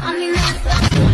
I'm here.